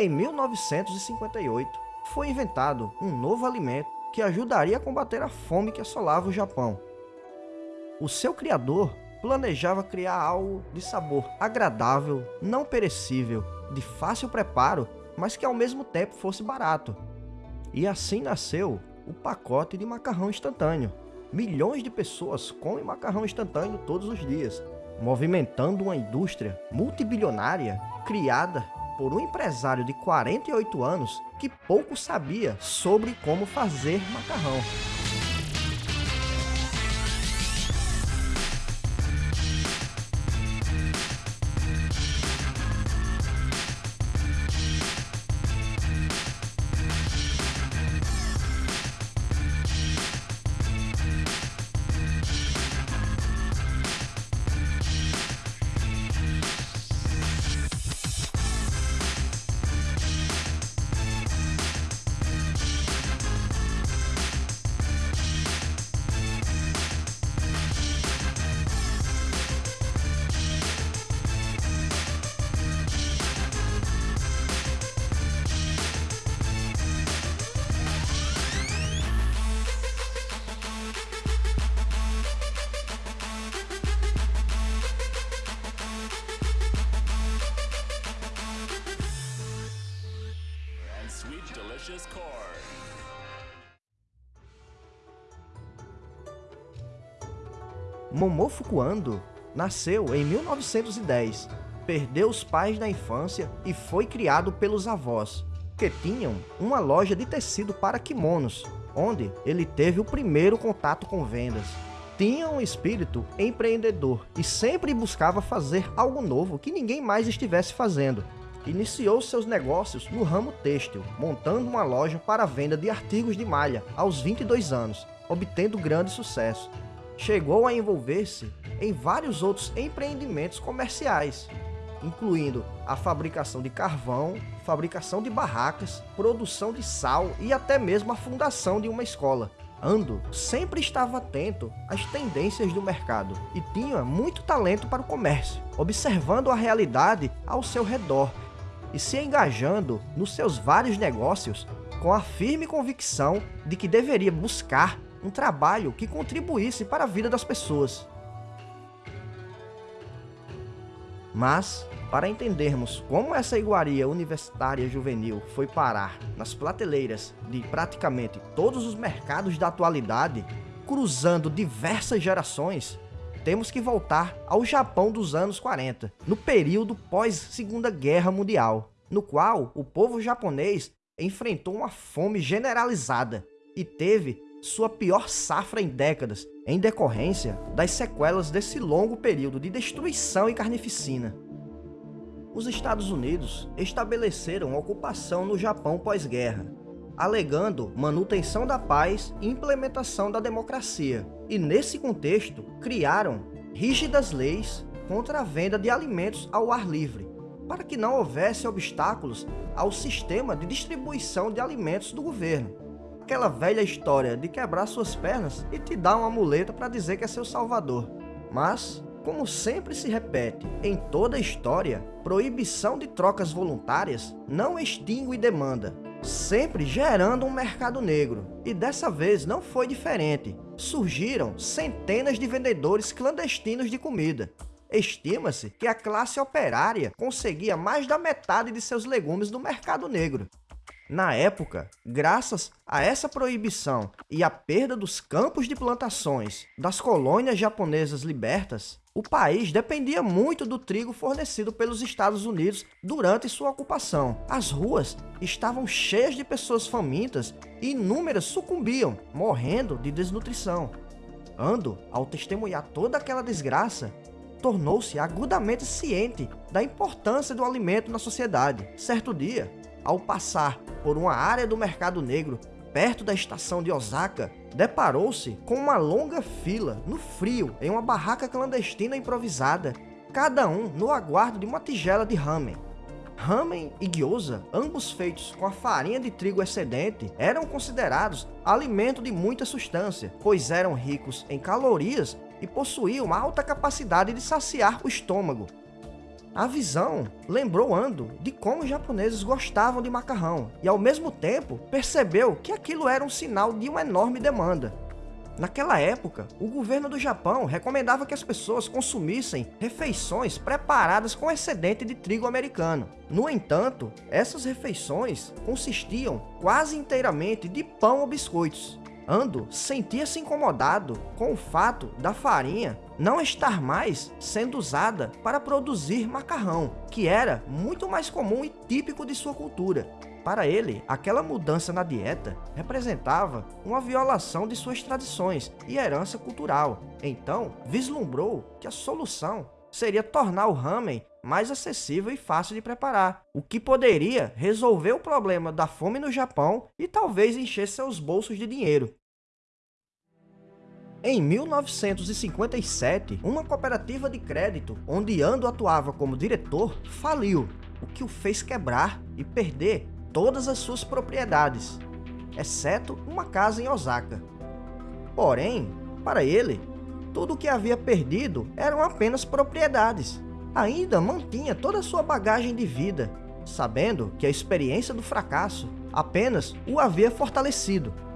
Em 1958, foi inventado um novo alimento que ajudaria a combater a fome que assolava o Japão. O seu criador planejava criar algo de sabor agradável, não perecível, de fácil preparo, mas que ao mesmo tempo fosse barato. E assim nasceu o pacote de macarrão instantâneo. Milhões de pessoas comem macarrão instantâneo todos os dias, movimentando uma indústria multibilionária criada por um empresário de 48 anos que pouco sabia sobre como fazer macarrão. Momofuku Ando nasceu em 1910, perdeu os pais na infância e foi criado pelos avós, que tinham uma loja de tecido para kimonos, onde ele teve o primeiro contato com vendas. Tinha um espírito empreendedor e sempre buscava fazer algo novo que ninguém mais estivesse fazendo, Iniciou seus negócios no ramo têxtil, montando uma loja para venda de artigos de malha aos 22 anos, obtendo grande sucesso. Chegou a envolver-se em vários outros empreendimentos comerciais, incluindo a fabricação de carvão, fabricação de barracas, produção de sal e até mesmo a fundação de uma escola. Ando sempre estava atento às tendências do mercado e tinha muito talento para o comércio, observando a realidade ao seu redor e se engajando nos seus vários negócios com a firme convicção de que deveria buscar um trabalho que contribuísse para a vida das pessoas. Mas, para entendermos como essa iguaria universitária juvenil foi parar nas prateleiras de praticamente todos os mercados da atualidade, cruzando diversas gerações, temos que voltar ao Japão dos anos 40, no período pós-Segunda Guerra Mundial, no qual o povo japonês enfrentou uma fome generalizada e teve sua pior safra em décadas, em decorrência das sequelas desse longo período de destruição e carnificina. Os Estados Unidos estabeleceram ocupação no Japão pós-guerra, alegando manutenção da paz e implementação da democracia. E nesse contexto, criaram rígidas leis contra a venda de alimentos ao ar livre, para que não houvesse obstáculos ao sistema de distribuição de alimentos do governo. Aquela velha história de quebrar suas pernas e te dar uma muleta para dizer que é seu salvador. Mas, como sempre se repete em toda a história, proibição de trocas voluntárias não extingue demanda, sempre gerando um mercado negro. E dessa vez não foi diferente. Surgiram centenas de vendedores clandestinos de comida. Estima-se que a classe operária conseguia mais da metade de seus legumes no mercado negro. Na época, graças a essa proibição e à perda dos campos de plantações das colônias japonesas libertas, o país dependia muito do trigo fornecido pelos Estados Unidos durante sua ocupação. As ruas estavam cheias de pessoas famintas e inúmeras sucumbiam, morrendo de desnutrição. Ando, ao testemunhar toda aquela desgraça, tornou-se agudamente ciente da importância do alimento na sociedade. Certo dia, ao passar por uma área do mercado negro perto da estação de Osaka, deparou-se com uma longa fila no frio em uma barraca clandestina improvisada, cada um no aguardo de uma tigela de ramen. Ramen e gyoza, ambos feitos com a farinha de trigo excedente, eram considerados alimento de muita substância, pois eram ricos em calorias e possuíam alta capacidade de saciar o estômago. A visão lembrou Ando de como os japoneses gostavam de macarrão e, ao mesmo tempo, percebeu que aquilo era um sinal de uma enorme demanda. Naquela época, o governo do Japão recomendava que as pessoas consumissem refeições preparadas com excedente de trigo americano. No entanto, essas refeições consistiam quase inteiramente de pão ou biscoitos. Ando sentia-se incomodado com o fato da farinha não estar mais sendo usada para produzir macarrão, que era muito mais comum e típico de sua cultura. Para ele, aquela mudança na dieta representava uma violação de suas tradições e herança cultural. Então, vislumbrou que a solução seria tornar o ramen mais acessível e fácil de preparar, o que poderia resolver o problema da fome no Japão e talvez encher seus bolsos de dinheiro. Em 1957, uma cooperativa de crédito, onde Ando atuava como diretor, faliu, o que o fez quebrar e perder todas as suas propriedades, exceto uma casa em Osaka. Porém, para ele, tudo o que havia perdido eram apenas propriedades. Ainda mantinha toda a sua bagagem de vida, sabendo que a experiência do fracasso apenas o havia fortalecido.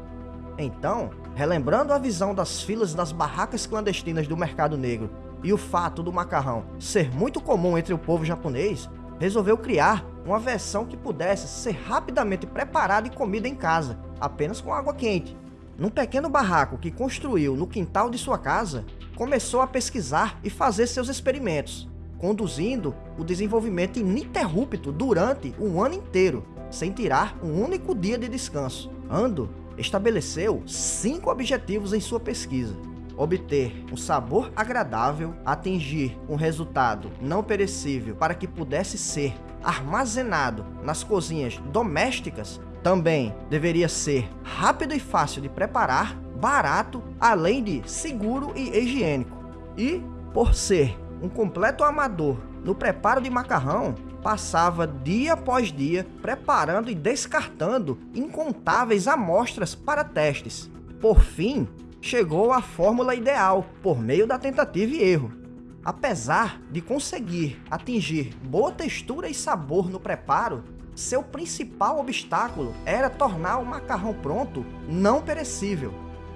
Então, relembrando a visão das filas das barracas clandestinas do mercado negro e o fato do macarrão ser muito comum entre o povo japonês, resolveu criar uma versão que pudesse ser rapidamente preparada e comida em casa, apenas com água quente. Num pequeno barraco que construiu no quintal de sua casa, começou a pesquisar e fazer seus experimentos, conduzindo o desenvolvimento ininterrupto durante um ano inteiro, sem tirar um único dia de descanso. Ando estabeleceu cinco objetivos em sua pesquisa obter um sabor agradável, atingir um resultado não perecível para que pudesse ser armazenado nas cozinhas domésticas, também deveria ser rápido e fácil de preparar, barato, além de seguro e higiênico. E, por ser um completo amador no preparo de macarrão, passava dia após dia preparando e descartando incontáveis amostras para testes. Por fim, chegou à fórmula ideal por meio da tentativa e erro. Apesar de conseguir atingir boa textura e sabor no preparo, seu principal obstáculo era tornar o macarrão pronto não perecível.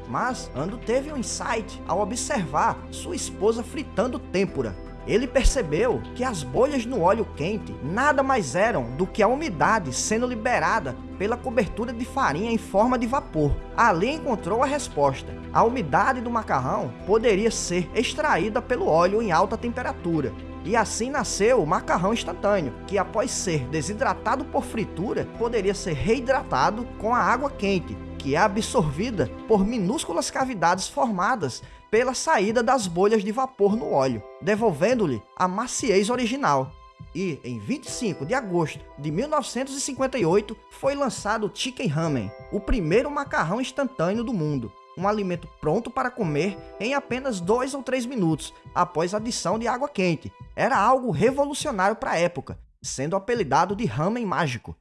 Mas Ando teve um insight ao observar sua esposa fritando têmpora ele percebeu que as bolhas no óleo quente nada mais eram do que a umidade sendo liberada pela cobertura de farinha em forma de vapor. Ali encontrou a resposta. A umidade do macarrão poderia ser extraída pelo óleo em alta temperatura. E assim nasceu o macarrão instantâneo, que após ser desidratado por fritura, poderia ser reidratado com a água quente, que é absorvida por minúsculas cavidades formadas pela saída das bolhas de vapor no óleo, devolvendo-lhe a maciez original. E, em 25 de agosto de 1958, foi lançado o Chicken Ramen, o primeiro macarrão instantâneo do mundo, um alimento pronto para comer em apenas 2 ou 3 minutos, após adição de água quente. Era algo revolucionário para a época, sendo apelidado de ramen mágico.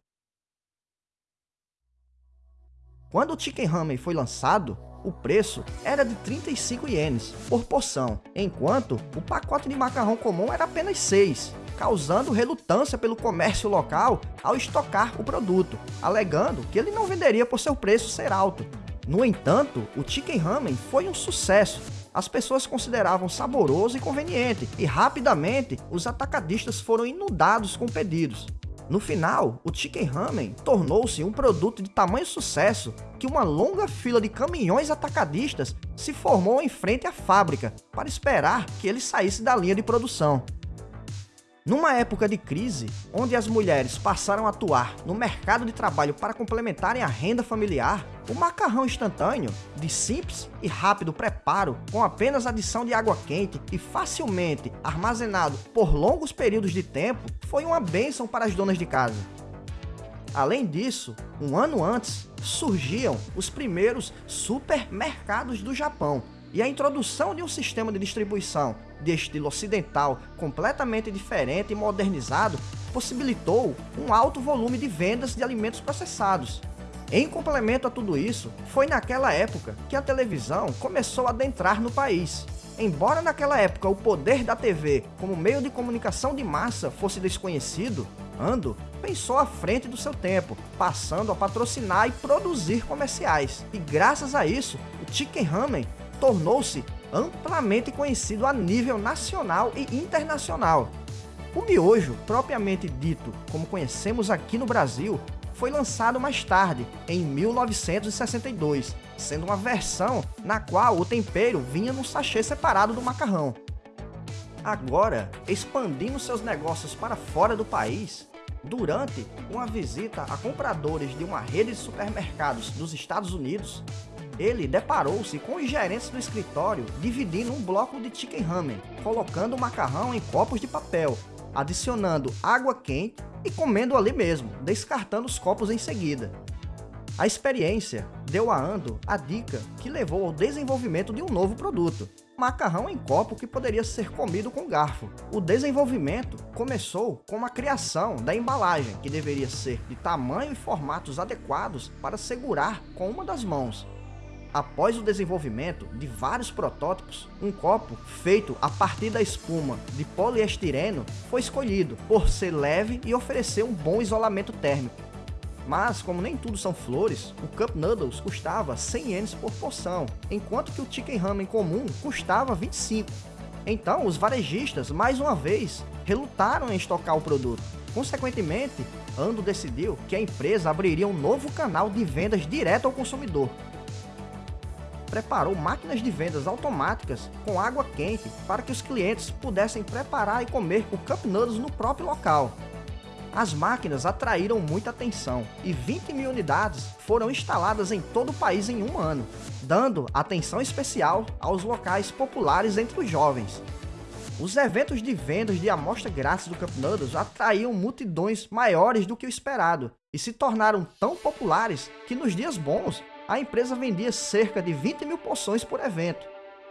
Quando o Chicken Ramen foi lançado, o preço era de 35 ienes por porção, enquanto o pacote de macarrão comum era apenas 6, causando relutância pelo comércio local ao estocar o produto, alegando que ele não venderia por seu preço ser alto. No entanto, o Chicken Ramen foi um sucesso. As pessoas consideravam saboroso e conveniente, e rapidamente os atacadistas foram inundados com pedidos. No final, o Chicken Ramen tornou-se um produto de tamanho sucesso que uma longa fila de caminhões atacadistas se formou em frente à fábrica para esperar que ele saísse da linha de produção. Numa época de crise, onde as mulheres passaram a atuar no mercado de trabalho para complementarem a renda familiar, o macarrão instantâneo, de simples e rápido preparo, com apenas adição de água quente e facilmente armazenado por longos períodos de tempo, foi uma bênção para as donas de casa. Além disso, um ano antes, surgiam os primeiros supermercados do Japão, e a introdução de um sistema de distribuição de estilo ocidental completamente diferente e modernizado possibilitou um alto volume de vendas de alimentos processados. Em complemento a tudo isso, foi naquela época que a televisão começou a adentrar no país. Embora naquela época o poder da TV como meio de comunicação de massa fosse desconhecido, Ando pensou à frente do seu tempo, passando a patrocinar e produzir comerciais. E graças a isso, o Chicken Ramen tornou-se amplamente conhecido a nível nacional e internacional. O miojo, propriamente dito, como conhecemos aqui no Brasil, foi lançado mais tarde, em 1962, sendo uma versão na qual o tempero vinha num sachê separado do macarrão. Agora, expandindo seus negócios para fora do país, durante uma visita a compradores de uma rede de supermercados dos Estados Unidos, ele deparou-se com os gerentes do escritório dividindo um bloco de chicken ramen, colocando o macarrão em copos de papel, adicionando água quente e comendo ali mesmo, descartando os copos em seguida. A experiência deu a Ando a dica que levou ao desenvolvimento de um novo produto, macarrão em copo que poderia ser comido com garfo. O desenvolvimento começou com a criação da embalagem, que deveria ser de tamanho e formatos adequados para segurar com uma das mãos. Após o desenvolvimento de vários protótipos, um copo feito a partir da espuma de poliestireno foi escolhido por ser leve e oferecer um bom isolamento térmico. Mas, como nem tudo são flores, o Cup Noodles custava 100 ienes por porção, enquanto que o Chicken Ramen comum custava 25. Então, os varejistas, mais uma vez, relutaram em estocar o produto. Consequentemente, Ando decidiu que a empresa abriria um novo canal de vendas direto ao consumidor. Preparou máquinas de vendas automáticas com água quente para que os clientes pudessem preparar e comer o Cup Noodles no próprio local, as máquinas atraíram muita atenção e 20 mil unidades foram instaladas em todo o país em um ano, dando atenção especial aos locais populares entre os jovens. Os eventos de vendas de amostra grátis do Cup Noodles atraíam multidões maiores do que o esperado e se tornaram tão populares que nos dias bons a empresa vendia cerca de 20 mil porções por evento.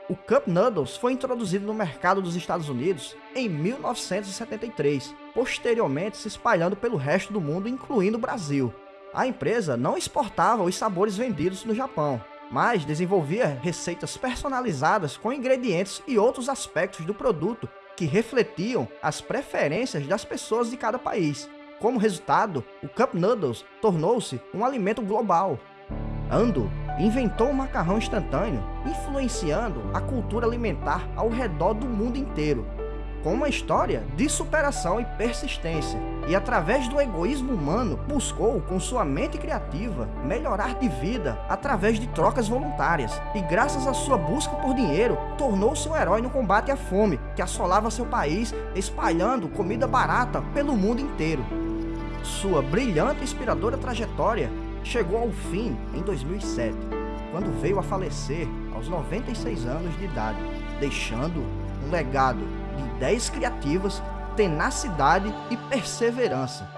O Cup Noodles foi introduzido no mercado dos Estados Unidos em 1973, posteriormente se espalhando pelo resto do mundo, incluindo o Brasil. A empresa não exportava os sabores vendidos no Japão, mas desenvolvia receitas personalizadas com ingredientes e outros aspectos do produto que refletiam as preferências das pessoas de cada país. Como resultado, o Cup Noodles tornou-se um alimento global. Ando inventou o macarrão instantâneo, influenciando a cultura alimentar ao redor do mundo inteiro, com uma história de superação e persistência, e através do egoísmo humano, buscou, com sua mente criativa, melhorar de vida através de trocas voluntárias, e graças à sua busca por dinheiro, tornou-se um herói no combate à fome, que assolava seu país, espalhando comida barata pelo mundo inteiro. Sua brilhante e inspiradora trajetória chegou ao fim em 2007, quando veio a falecer aos 96 anos de idade, deixando um legado de ideias criativas, tenacidade e perseverança